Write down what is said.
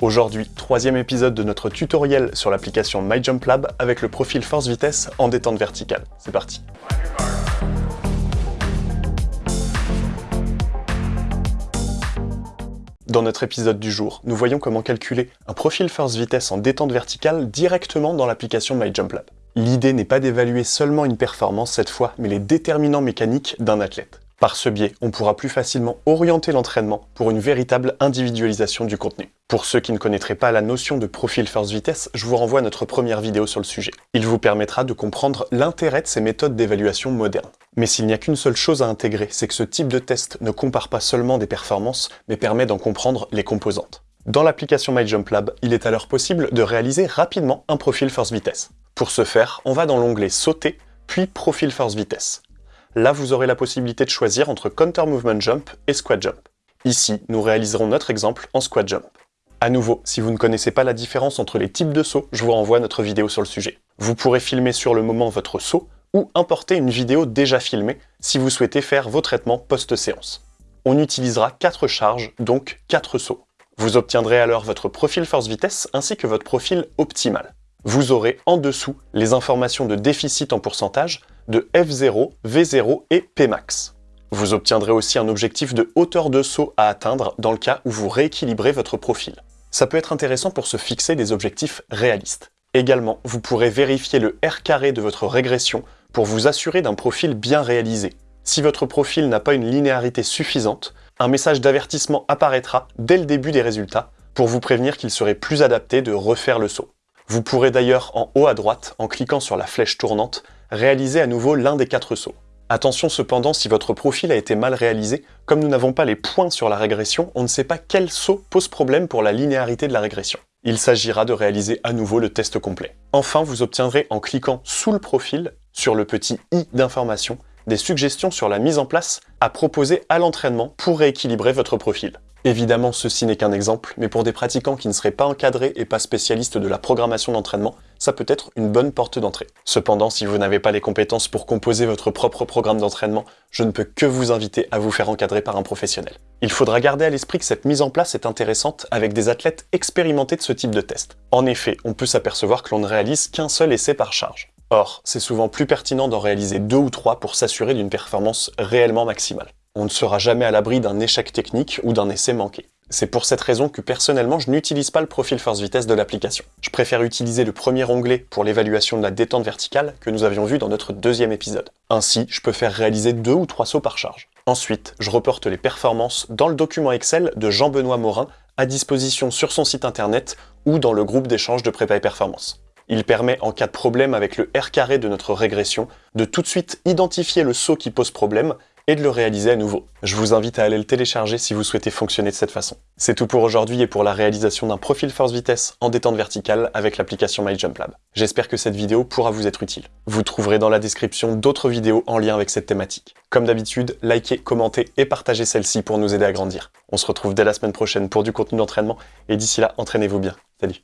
Aujourd'hui, troisième épisode de notre tutoriel sur l'application MyJumpLab avec le profil force vitesse en détente verticale. C'est parti Dans notre épisode du jour, nous voyons comment calculer un profil force vitesse en détente verticale directement dans l'application MyJumpLab. L'idée n'est pas d'évaluer seulement une performance cette fois, mais les déterminants mécaniques d'un athlète. Par ce biais, on pourra plus facilement orienter l'entraînement pour une véritable individualisation du contenu. Pour ceux qui ne connaîtraient pas la notion de profil force vitesse, je vous renvoie à notre première vidéo sur le sujet. Il vous permettra de comprendre l'intérêt de ces méthodes d'évaluation modernes. Mais s'il n'y a qu'une seule chose à intégrer, c'est que ce type de test ne compare pas seulement des performances, mais permet d'en comprendre les composantes. Dans l'application MyJumpLab, il est alors possible de réaliser rapidement un profil force vitesse. Pour ce faire, on va dans l'onglet Sauter, puis Profil force vitesse. Là, vous aurez la possibilité de choisir entre Counter Movement Jump et Squat Jump. Ici, nous réaliserons notre exemple en Squat Jump. À nouveau, si vous ne connaissez pas la différence entre les types de sauts, je vous renvoie notre vidéo sur le sujet. Vous pourrez filmer sur le moment votre saut ou importer une vidéo déjà filmée si vous souhaitez faire vos traitements post-séance. On utilisera 4 charges, donc 4 sauts. Vous obtiendrez alors votre profil force-vitesse ainsi que votre profil optimal. Vous aurez en dessous les informations de déficit en pourcentage, de F0, V0 et Pmax. Vous obtiendrez aussi un objectif de hauteur de saut à atteindre dans le cas où vous rééquilibrez votre profil. Ça peut être intéressant pour se fixer des objectifs réalistes. Également, vous pourrez vérifier le R carré de votre régression pour vous assurer d'un profil bien réalisé. Si votre profil n'a pas une linéarité suffisante, un message d'avertissement apparaîtra dès le début des résultats pour vous prévenir qu'il serait plus adapté de refaire le saut. Vous pourrez d'ailleurs en haut à droite, en cliquant sur la flèche tournante, réaliser à nouveau l'un des quatre sauts. Attention cependant, si votre profil a été mal réalisé, comme nous n'avons pas les points sur la régression, on ne sait pas quel saut pose problème pour la linéarité de la régression. Il s'agira de réaliser à nouveau le test complet. Enfin, vous obtiendrez en cliquant sous le profil, sur le petit i d'information, des suggestions sur la mise en place à proposer à l'entraînement pour rééquilibrer votre profil. Évidemment, ceci n'est qu'un exemple, mais pour des pratiquants qui ne seraient pas encadrés et pas spécialistes de la programmation d'entraînement, ça peut être une bonne porte d'entrée. Cependant, si vous n'avez pas les compétences pour composer votre propre programme d'entraînement, je ne peux que vous inviter à vous faire encadrer par un professionnel. Il faudra garder à l'esprit que cette mise en place est intéressante avec des athlètes expérimentés de ce type de test. En effet, on peut s'apercevoir que l'on ne réalise qu'un seul essai par charge. Or, c'est souvent plus pertinent d'en réaliser deux ou trois pour s'assurer d'une performance réellement maximale on ne sera jamais à l'abri d'un échec technique ou d'un essai manqué. C'est pour cette raison que personnellement je n'utilise pas le profil force vitesse de l'application. Je préfère utiliser le premier onglet pour l'évaluation de la détente verticale que nous avions vu dans notre deuxième épisode. Ainsi, je peux faire réaliser deux ou trois sauts par charge. Ensuite, je reporte les performances dans le document Excel de Jean-Benoît Morin à disposition sur son site internet ou dans le groupe d'échange de prépa et performance. Il permet, en cas de problème avec le R carré de notre régression, de tout de suite identifier le saut qui pose problème et de le réaliser à nouveau. Je vous invite à aller le télécharger si vous souhaitez fonctionner de cette façon. C'est tout pour aujourd'hui et pour la réalisation d'un profil force vitesse en détente verticale avec l'application MyJumpLab. J'espère que cette vidéo pourra vous être utile. Vous trouverez dans la description d'autres vidéos en lien avec cette thématique. Comme d'habitude, likez, commentez et partagez celle-ci pour nous aider à grandir. On se retrouve dès la semaine prochaine pour du contenu d'entraînement et d'ici là, entraînez-vous bien. Salut